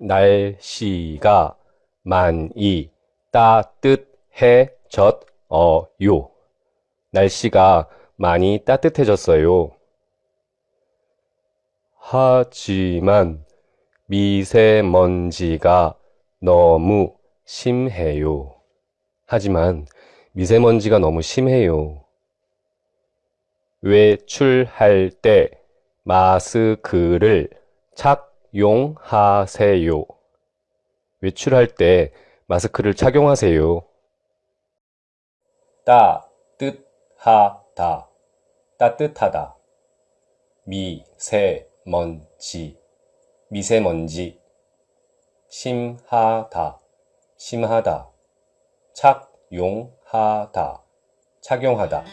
날씨가 많이 따뜻해졌어요. 날씨가 많이 따뜻해졌어요. 하지만 미세먼지가 너무 심해요. 하지만 미세먼지가 너무 심해요. 외출할 때 마스크를 착 용하세요. 외출할 때 마스크를 착용하세요. 따뜻하다. 따뜻하다. 미세먼지. 미세먼지. 심하다. 심하다. 착용하다. 착용하다.